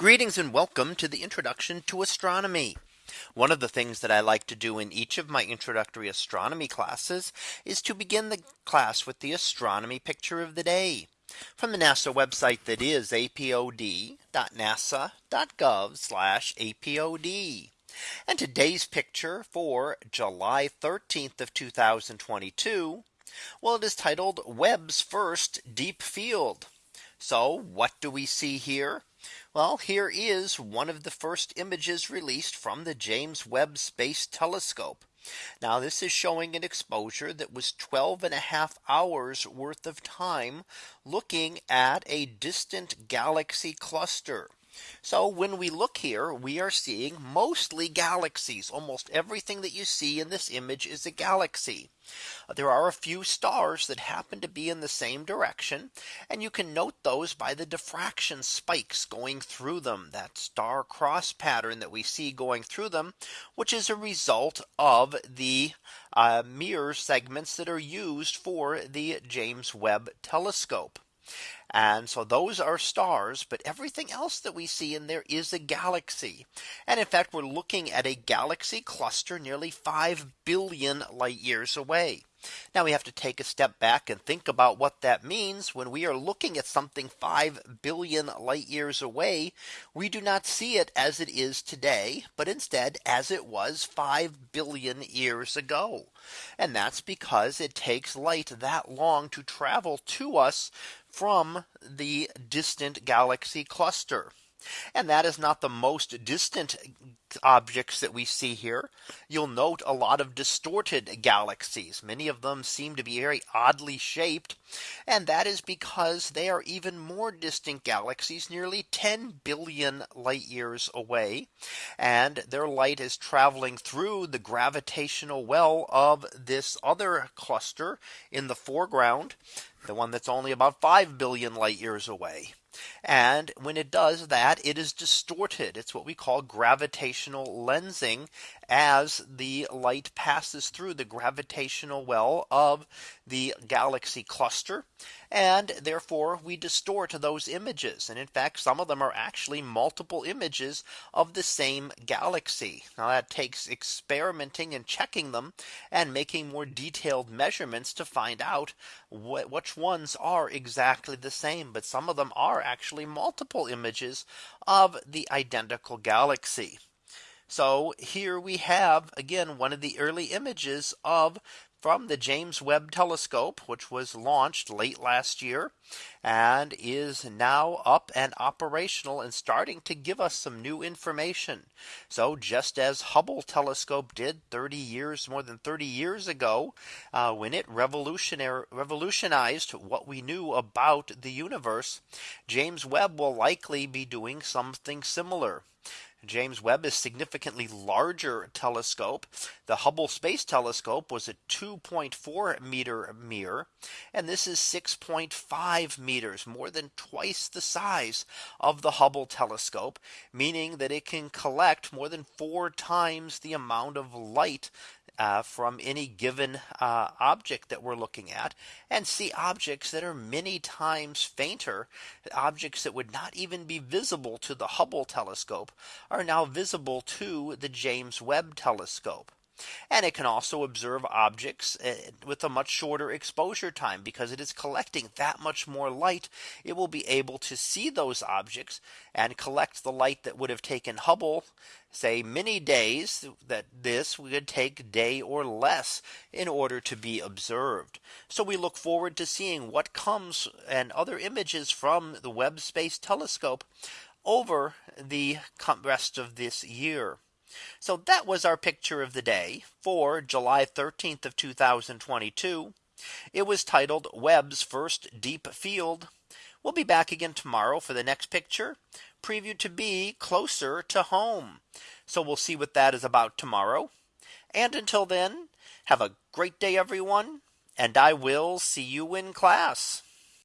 Greetings and welcome to the introduction to astronomy. One of the things that I like to do in each of my introductory astronomy classes is to begin the class with the astronomy picture of the day from the NASA website that is apod.nasa.gov apod. And today's picture for July 13th of 2022. Well, it is titled Webb's first deep field. So what do we see here? Well, here is one of the first images released from the James Webb Space Telescope. Now this is showing an exposure that was 12 and a half hours worth of time looking at a distant galaxy cluster. So when we look here, we are seeing mostly galaxies. Almost everything that you see in this image is a galaxy. There are a few stars that happen to be in the same direction. And you can note those by the diffraction spikes going through them that star cross pattern that we see going through them, which is a result of the uh, mirror segments that are used for the James Webb telescope. And so those are stars, but everything else that we see in there is a galaxy. And in fact, we're looking at a galaxy cluster nearly 5 billion light years away. Now we have to take a step back and think about what that means when we are looking at something 5 billion light years away. We do not see it as it is today, but instead as it was 5 billion years ago. And that's because it takes light that long to travel to us from the distant galaxy cluster. And that is not the most distant objects that we see here. You'll note a lot of distorted galaxies. Many of them seem to be very oddly shaped. And that is because they are even more distant galaxies nearly 10 billion light years away. And their light is traveling through the gravitational well of this other cluster in the foreground the one that's only about 5 billion light years away. And when it does that, it is distorted. It's what we call gravitational lensing as the light passes through the gravitational well of the galaxy cluster. And therefore we distort those images. And in fact, some of them are actually multiple images of the same galaxy. Now that takes experimenting and checking them and making more detailed measurements to find out which ones are exactly the same. But some of them are actually multiple images of the identical galaxy. So here we have again one of the early images of from the James Webb telescope, which was launched late last year and is now up and operational and starting to give us some new information. So just as Hubble telescope did 30 years more than 30 years ago, uh, when it revolutionized what we knew about the universe, James Webb will likely be doing something similar. James Webb is significantly larger telescope. The Hubble Space Telescope was a 2.4 meter mirror. And this is 6.5 meters more than twice the size of the Hubble telescope, meaning that it can collect more than four times the amount of light uh, from any given uh, object that we're looking at and see objects that are many times fainter objects that would not even be visible to the Hubble telescope are now visible to the James Webb telescope. And it can also observe objects eh, with a much shorter exposure time because it is collecting that much more light. It will be able to see those objects and collect the light that would have taken Hubble say many days that this would take day or less in order to be observed. So we look forward to seeing what comes and other images from the Webb Space Telescope over the rest of this year. So that was our picture of the day for July 13th of 2022. It was titled Webb's first deep field. We'll be back again tomorrow for the next picture preview to be closer to home. So we'll see what that is about tomorrow. And until then, have a great day, everyone. And I will see you in class.